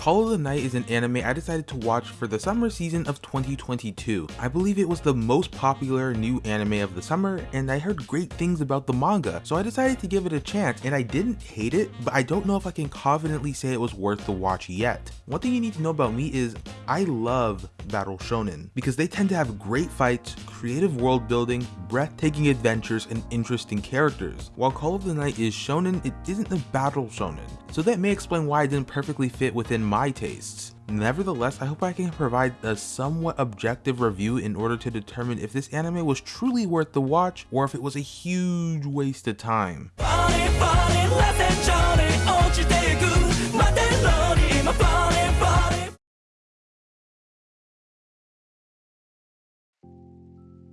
Call of the Night is an anime I decided to watch for the summer season of 2022. I believe it was the most popular new anime of the summer and I heard great things about the manga, so I decided to give it a chance and I didn't hate it, but I don't know if I can confidently say it was worth the watch yet. One thing you need to know about me is I love battle shonen because they tend to have great fights, creative world building, breathtaking adventures, and interesting characters. While Call of the Night is shonen, it isn't a battle shonen, so that may explain why it didn't perfectly fit within my tastes. Nevertheless, I hope I can provide a somewhat objective review in order to determine if this anime was truly worth the watch or if it was a huge waste of time.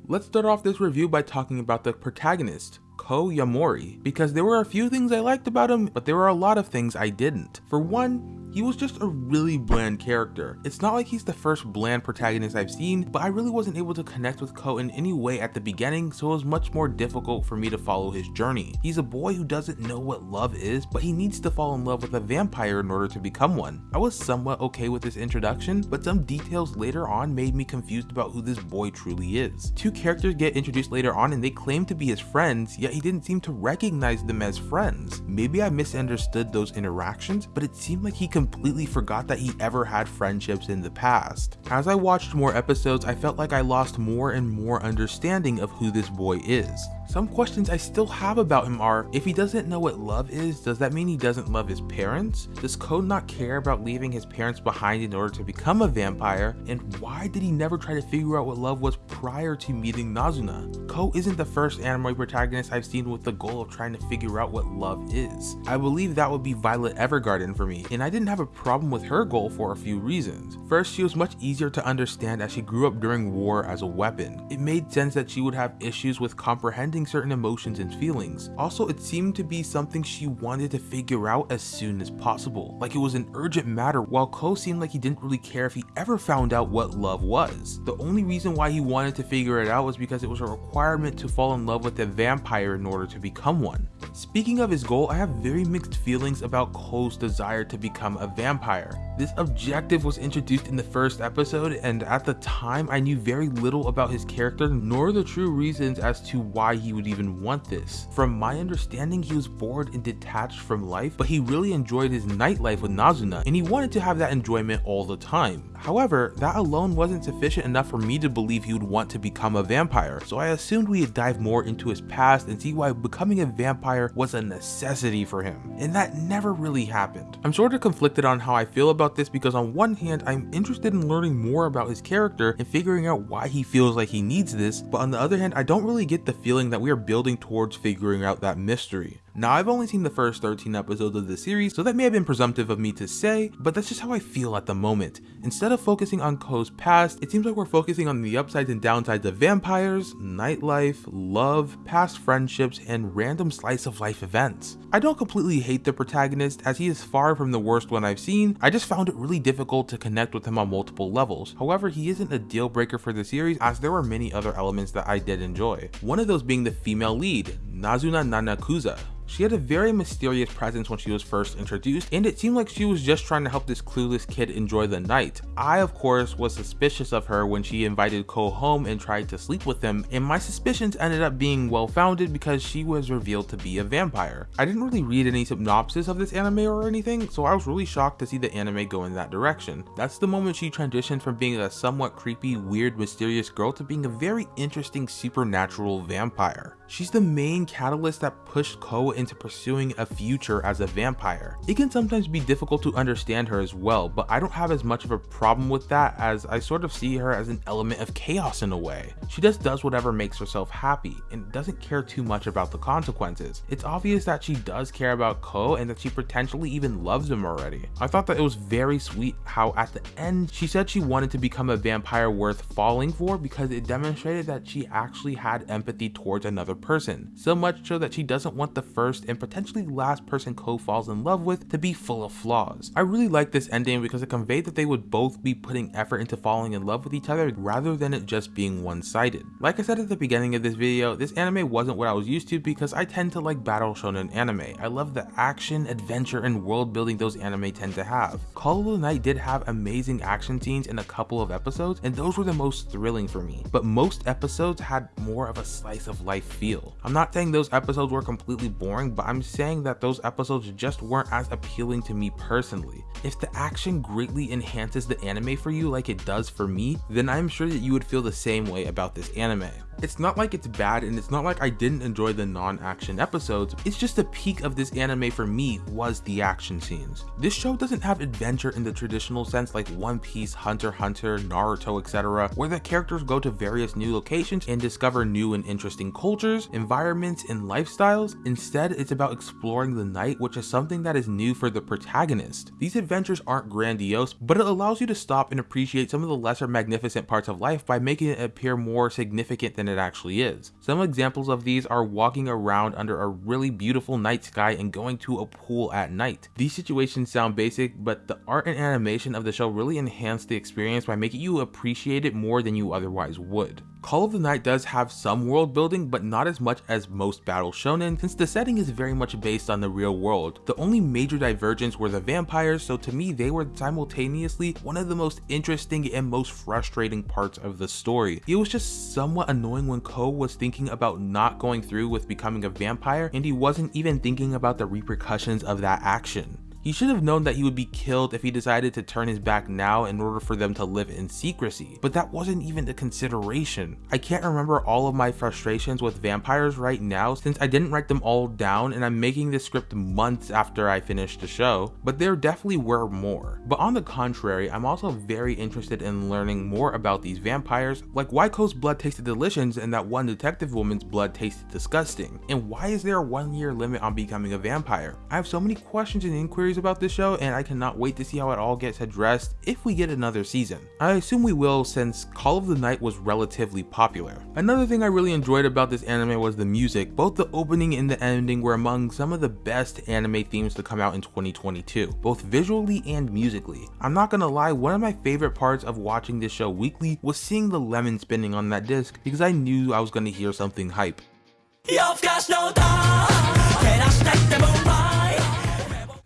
Let's start off this review by talking about the protagonist, Ko Yamori, because there were a few things I liked about him, but there were a lot of things I didn't. For one, he was just a really bland character. It's not like he's the first bland protagonist I've seen, but I really wasn't able to connect with Ko in any way at the beginning, so it was much more difficult for me to follow his journey. He's a boy who doesn't know what love is, but he needs to fall in love with a vampire in order to become one. I was somewhat okay with this introduction, but some details later on made me confused about who this boy truly is. Two characters get introduced later on and they claim to be his friends, yet he didn't seem to recognize them as friends. Maybe I misunderstood those interactions, but it seemed like he completely forgot that he ever had friendships in the past. As I watched more episodes, I felt like I lost more and more understanding of who this boy is. Some questions I still have about him are, if he doesn't know what love is, does that mean he doesn't love his parents? Does Ko not care about leaving his parents behind in order to become a vampire? And why did he never try to figure out what love was prior to meeting Nazuna? Ko isn't the first anime protagonist I've seen with the goal of trying to figure out what love is. I believe that would be Violet Evergarden for me, and I didn't have a problem with her goal for a few reasons. First, she was much easier to understand as she grew up during war as a weapon. It made sense that she would have issues with comprehending certain emotions and feelings. Also, it seemed to be something she wanted to figure out as soon as possible, like it was an urgent matter, while Ko seemed like he didn't really care if he ever found out what love was. The only reason why he wanted to figure it out was because it was a requirement to fall in love with a vampire in order to become one. Speaking of his goal, I have very mixed feelings about Ko's desire to become a vampire. This objective was introduced in the first episode, and at the time I knew very little about his character nor the true reasons as to why he would even want this. From my understanding, he was bored and detached from life, but he really enjoyed his nightlife with Nazuna, and he wanted to have that enjoyment all the time. However, that alone wasn't sufficient enough for me to believe he would want to become a vampire, so I assumed we'd dive more into his past and see why becoming a vampire was a necessity for him, and that never really happened. I'm sort of conflicted on how I feel about this because on one hand, I'm interested in learning more about his character and figuring out why he feels like he needs this, but on the other hand, I don't really get the feeling that we are building towards figuring out that mystery. Now, I've only seen the first 13 episodes of the series, so that may have been presumptive of me to say, but that's just how I feel at the moment. Instead of focusing on Ko's past, it seems like we're focusing on the upsides and downsides of vampires, nightlife, love, past friendships, and random slice of life events. I don't completely hate the protagonist, as he is far from the worst one I've seen, I just found it really difficult to connect with him on multiple levels. However, he isn't a deal breaker for the series, as there were many other elements that I did enjoy. One of those being the female lead, Nazuna Nanakusa. She had a very mysterious presence when she was first introduced, and it seemed like she was just trying to help this clueless kid enjoy the night. I, of course, was suspicious of her when she invited Ko home and tried to sleep with him, and my suspicions ended up being well founded because she was revealed to be a vampire. I didn't really read any synopsis of this anime or anything, so I was really shocked to see the anime go in that direction. That's the moment she transitioned from being a somewhat creepy, weird, mysterious girl to being a very interesting supernatural vampire. She's the main catalyst that pushed Ko into pursuing a future as a vampire. It can sometimes be difficult to understand her as well, but I don't have as much of a problem with that as I sort of see her as an element of chaos in a way. She just does whatever makes herself happy and doesn't care too much about the consequences. It's obvious that she does care about Ko and that she potentially even loves him already. I thought that it was very sweet how at the end she said she wanted to become a vampire worth falling for because it demonstrated that she actually had empathy towards another person, so much so that she doesn't want the first first and potentially last person Ko falls in love with to be full of flaws. I really like this ending because it conveyed that they would both be putting effort into falling in love with each other rather than it just being one-sided. Like I said at the beginning of this video, this anime wasn't what I was used to because I tend to like battle shonen anime. I love the action, adventure, and world building those anime tend to have. Call of the Night did have amazing action scenes in a couple of episodes, and those were the most thrilling for me. But most episodes had more of a slice of life feel. I'm not saying those episodes were completely boring, but I'm saying that those episodes just weren't as appealing to me personally. If the action greatly enhances the anime for you like it does for me, then I'm sure that you would feel the same way about this anime. It's not like it's bad and it's not like I didn't enjoy the non-action episodes, it's just the peak of this anime for me was the action scenes. This show doesn't have adventure in the traditional sense like One Piece, Hunter Hunter, Naruto, etc., where the characters go to various new locations and discover new and interesting cultures, environments, and lifestyles. Instead, it's about exploring the night, which is something that is new for the protagonist. These adventures aren't grandiose, but it allows you to stop and appreciate some of the lesser magnificent parts of life by making it appear more significant than it actually is. Some examples of these are walking around under a really beautiful night sky and going to a pool at night. These situations sound basic, but the art and animation of the show really enhance the experience by making you appreciate it more than you otherwise would. Call of the Night does have some world building, but not as much as most battle shonen, since the setting is very much based on the real world. The only major divergence were the vampires, so to me they were simultaneously one of the most interesting and most frustrating parts of the story. It was just somewhat annoying when Ko was thinking about not going through with becoming a vampire, and he wasn't even thinking about the repercussions of that action. He should have known that he would be killed if he decided to turn his back now in order for them to live in secrecy, but that wasn't even a consideration. I can't remember all of my frustrations with vampires right now since I didn't write them all down and I'm making this script months after I finished the show, but there definitely were more. But on the contrary, I'm also very interested in learning more about these vampires, like why Ko's blood tasted delicious and that one detective woman's blood tasted disgusting, and why is there a one year limit on becoming a vampire? I have so many questions and inquiries about this show and I cannot wait to see how it all gets addressed if we get another season. I assume we will since Call of the Night was relatively popular. Another thing I really enjoyed about this anime was the music. Both the opening and the ending were among some of the best anime themes to come out in 2022, both visually and musically. I'm not gonna lie, one of my favorite parts of watching this show weekly was seeing the lemon spinning on that disc because I knew I was gonna hear something hype.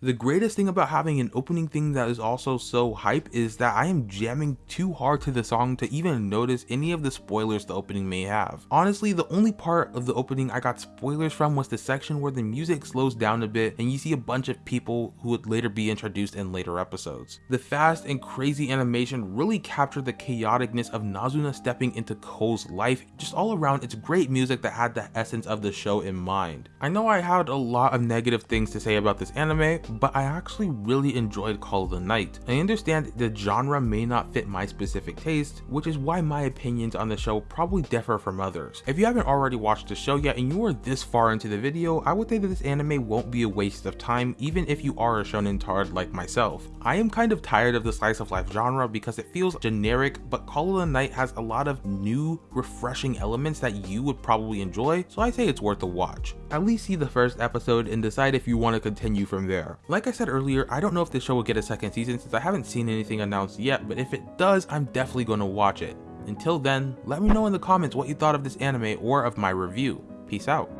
The greatest thing about having an opening thing that is also so hype is that I am jamming too hard to the song to even notice any of the spoilers the opening may have. Honestly, the only part of the opening I got spoilers from was the section where the music slows down a bit and you see a bunch of people who would later be introduced in later episodes. The fast and crazy animation really captured the chaoticness of Nazuna stepping into Ko's life. Just all around, it's great music that had the essence of the show in mind. I know I had a lot of negative things to say about this anime, but I actually really enjoyed Call of the Night. I understand the genre may not fit my specific taste, which is why my opinions on the show probably differ from others. If you haven't already watched the show yet and you are this far into the video, I would say that this anime won't be a waste of time even if you are a shonen tard like myself. I am kind of tired of the slice of life genre because it feels generic, but Call of the Night has a lot of new, refreshing elements that you would probably enjoy, so I say it's worth a watch. At least see the first episode and decide if you want to continue from there. Like I said earlier, I don't know if this show will get a second season since I haven't seen anything announced yet, but if it does, I'm definitely going to watch it. Until then, let me know in the comments what you thought of this anime or of my review. Peace out.